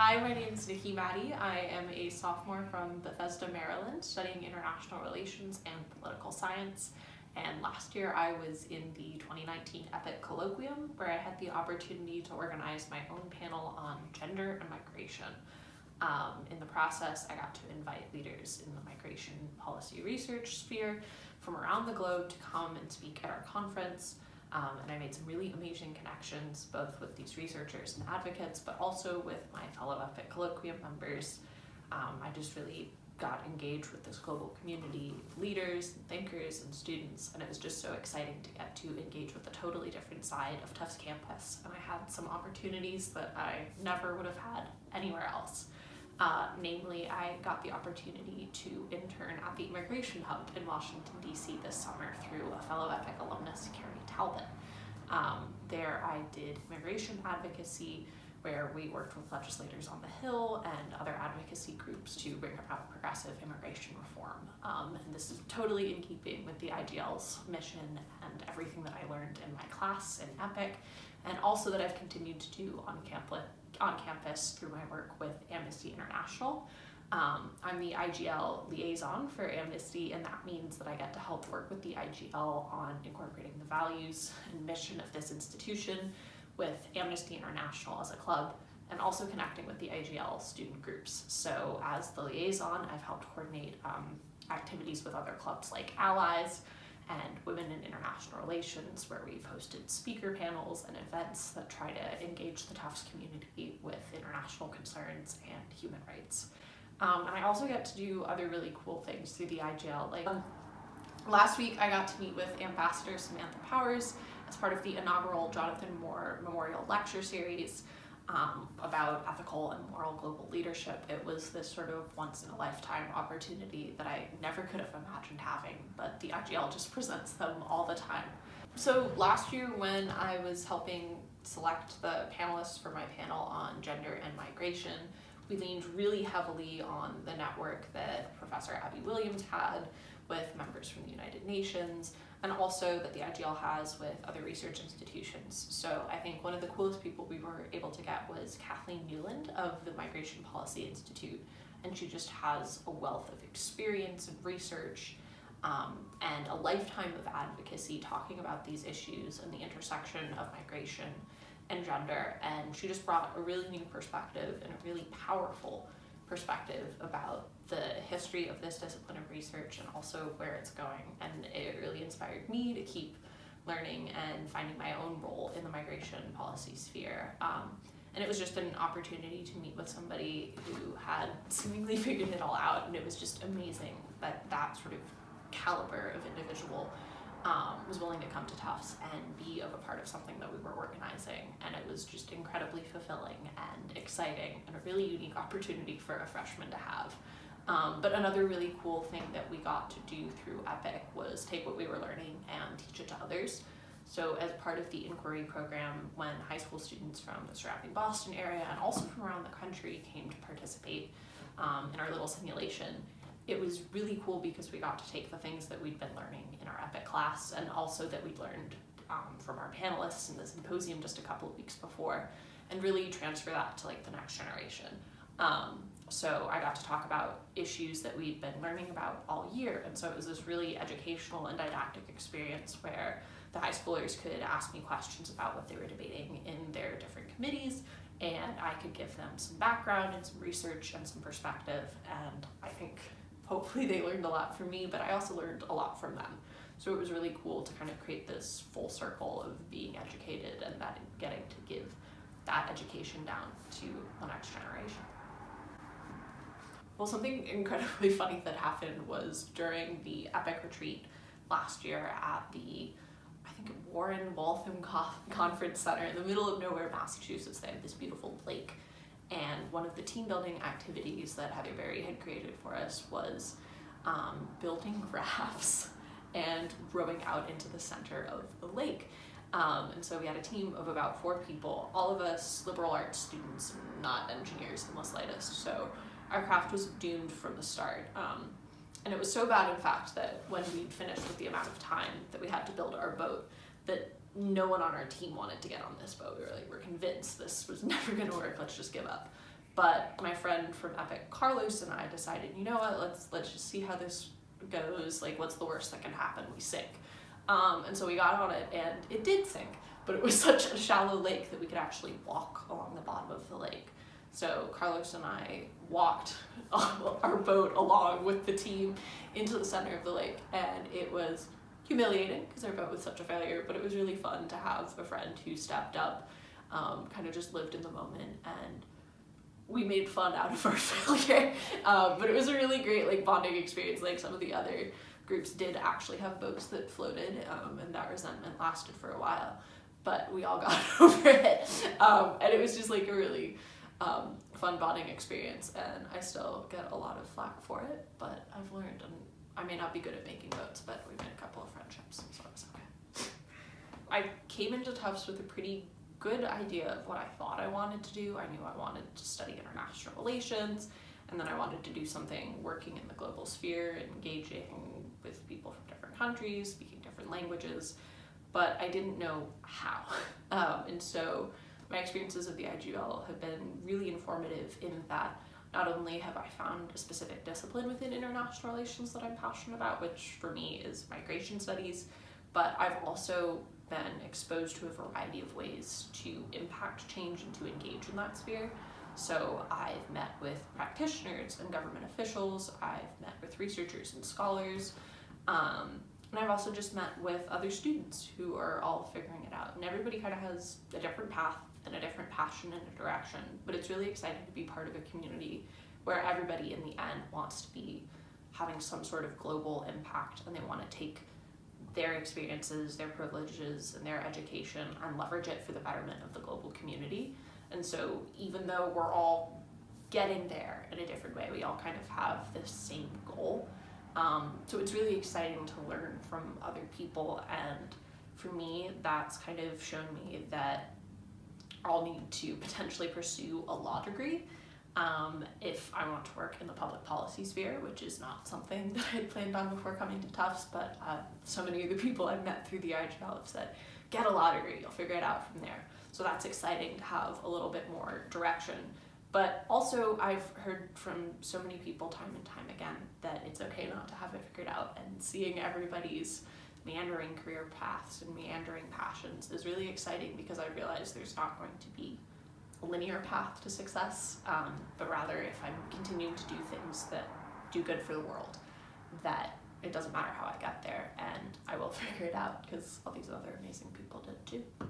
Hi, my name is Nikki Maddie. I am a sophomore from Bethesda, Maryland, studying international relations and political science. And last year I was in the 2019 EPIIC Colloquium, where I had the opportunity to organize my own panel on gender and migration. Um, in the process, I got to invite leaders in the migration policy research sphere from around the globe to come and speak at our conference. Um, and I made some really amazing connections, both with these researchers and advocates, but also with my fellow EPIIC Colloquium members. Um, I just really got engaged with this global community of leaders and thinkers and students, and it was just so exciting to get to engage with a totally different side of Tufts campus. And I had some opportunities that I never would have had anywhere else. Uh, namely, I got the opportunity to intern at the Immigration Hub in Washington, D.C. this summer through a fellow EPIIC alumnus, Carrie Talbot. Um, there I did immigration advocacy, where we worked with legislators on the Hill and other advocacy groups to bring about progressive immigration reform. Um, and this is totally in keeping with the IGL's mission and everything that I learned in my class in EPIIC, and also that I've continued to do on campus on campus through my work with Amnesty International. Um, I'm the IGL liaison for Amnesty, and that means that I get to help work with the IGL on incorporating the values and mission of this institution with Amnesty International as a club, and also connecting with the IGL student groups. So as the liaison, I've helped coordinate um, activities with other clubs like Allies, and Women in International Relations, where we've hosted speaker panels and events that try to engage the Tufts community with international concerns and human rights. Um, and I also get to do other really cool things through the IGL. Like um, last week, I got to meet with Ambassador Samantha Powers as part of the inaugural Jonathan Moore Memorial Lecture Series um, about ethical and moral global leadership. It was this sort of once in a lifetime opportunity that I never could have imagined having, but the IGL just presents them all the time. So last year when I was helping select the panelists for my panel on gender and migration, we leaned really heavily on the network that Professor Abi Williams had with members from the United Nations, and also that the IGL has with other research institutions. So I think one of the coolest people we were able to get was Kathleen Newland of the Migration Policy Institute, and she just has a wealth of experience and research um, and a lifetime of advocacy talking about these issues and the intersection of migration and gender, and she just brought a really new perspective and a really powerful perspective about the history of this discipline of research and also where it's going. And it really inspired me to keep learning and finding my own role in the migration policy sphere. Um, and it was just an opportunity to meet with somebody who had seemingly figured it all out. And it was just amazing that that sort of caliber of individual um, was willing to come to Tufts and be of a part of something that we were organizing. And it was just incredibly fulfilling and exciting and a really unique opportunity for a freshman to have. Um, but another really cool thing that we got to do through EPIIC was take what we were learning and teach it to others. So as part of the inquiry program, when high school students from the surrounding Boston area and also from around the country came to participate um, in our little simulation, it was really cool because we got to take the things that we'd been learning in our EPIIC class and also that we'd learned um, from our panelists in the symposium just a couple of weeks before and really transfer that to like the next generation. Um, so I got to talk about issues that we'd been learning about all year. And so it was this really educational and didactic experience where the high schoolers could ask me questions about what they were debating in their different committees and I could give them some background and some research and some perspective. And I think hopefully they learned a lot from me, but I also learned a lot from them. So it was really cool to kind of create this full circle of being educated and that getting to give that education down to the next generation. Well, something incredibly funny that happened was during the EPIIC retreat last year at the, I think, Warren Waltham Conference Center in the middle of nowhere, Massachusetts. They have this beautiful lake. And one of the team building activities that Heather Berry had created for us was um, building rafts and rowing out into the center of the lake. Um, and so we had a team of about four people, all of us liberal arts students, not engineers in the slightest. So our craft was doomed from the start. Um, and it was so bad, in fact, that when we finished with the amount of time that we had to build our boat, that no one on our team wanted to get on this boat. We were like, we're convinced this was never gonna work, let's just give up. But my friend from EPIIC, Carlos, and I decided, you know what, let's let's just see how this goes. Like, what's the worst that can happen? We sink. Um, and so we got on it, and it did sink. But it was such a shallow lake that we could actually walk along the bottom of the lake. So Carlos and I walked our boat along with the team into the center of the lake, and it was humiliating because our boat was such a failure, but it was really fun to have a friend who stepped up, um, kind of just lived in the moment, and we made fun out of our failure. Um, but it was a really great like bonding experience. Like some of the other groups did actually have boats that floated, um, and that resentment lasted for a while. But we all got over it, um, and it was just like a really um, fun bonding experience. And I still get a lot of flack for it, but I've learned, I may not be good at making boats, but we made a couple of friendships, so it was okay. I came into Tufts with a pretty good idea of what I thought I wanted to do. I knew I wanted to study international relations, and then I wanted to do something working in the global sphere, engaging with people from different countries, speaking different languages, but I didn't know how. Um, and so my experiences of the IGL have been really informative in that not only have I found a specific discipline within international relations that I'm passionate about, which for me is migration studies, but I've also been exposed to a variety of ways to impact change and to engage in that sphere. So I've met with practitioners and government officials, I've met with researchers and scholars, um, and I've also just met with other students who are all figuring it out. And everybody kind of has a different path and a different passion and a direction, but it's really exciting to be part of a community where everybody in the end wants to be having some sort of global impact and they want to take their experiences, their privileges, and their education and leverage it for the betterment of the global community. And so, even though we're all getting there in a different way, we all kind of have the same goal. Um, so, it's really exciting to learn from other people. And for me, that's kind of shown me that I'll need to potentially pursue a law degree um, if I want to work in the public policy sphere, which is not something that I planned on before coming to Tufts, but uh, so many of the people I've met through the IGL have said, get a law degree, you'll figure it out from there. So that's exciting to have a little bit more direction. But also, I've heard from so many people time and time again that it's okay not to have it figured out, and seeing everybody's meandering career paths and meandering passions is really exciting because I realize there's not going to be a linear path to success, um, but rather if I'm continuing to do things that do good for the world, that it doesn't matter how I get there and I will figure it out because all these other amazing people did too.